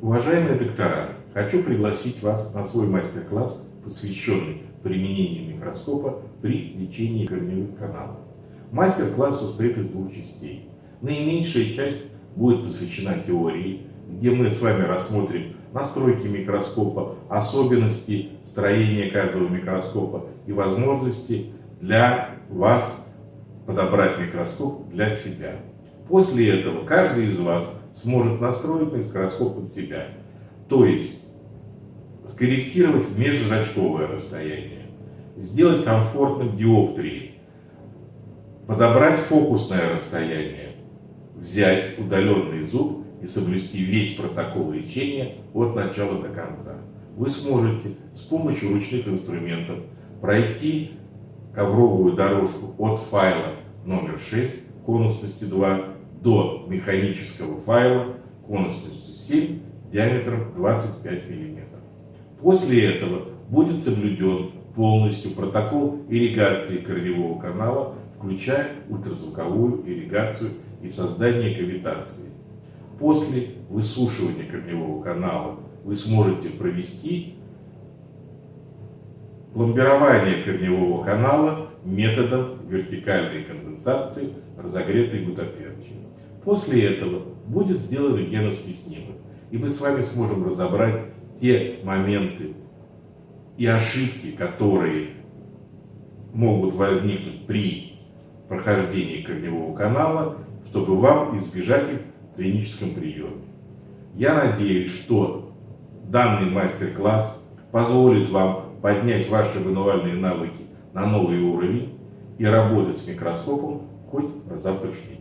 Уважаемые доктора, хочу пригласить вас на свой мастер-класс, посвященный применению микроскопа при лечении корневых каналов. Мастер-класс состоит из двух частей. Наименьшая часть будет посвящена теории, где мы с вами рассмотрим настройки микроскопа, особенности строения каждого микроскопа и возможности для вас подобрать микроскоп для себя. После этого каждый из вас сможет настроить микроскоп под себя. То есть скорректировать межзрачковое расстояние, сделать комфортным диоптрии, подобрать фокусное расстояние, взять удаленный зуб и соблюсти весь протокол лечения от начала до конца. Вы сможете с помощью ручных инструментов пройти ковровую дорожку от файла номер 6 конусности 2 до механического файла конусностью 7 диаметром 25 мм. После этого будет соблюден полностью протокол ирригации корневого канала, включая ультразвуковую ирригацию и создание кавитации. После высушивания корневого канала вы сможете провести пломбирование корневого канала методом вертикальной конденсации разогретой гутаперчи. После этого будет сделан рентгеновский снимок, и мы с вами сможем разобрать те моменты и ошибки, которые могут возникнуть при прохождении корневого канала, чтобы вам избежать их в клиническом приеме. Я надеюсь, что данный мастер-класс позволит вам поднять ваши мануальные навыки на новый уровень и работать с микроскопом хоть на завтрашний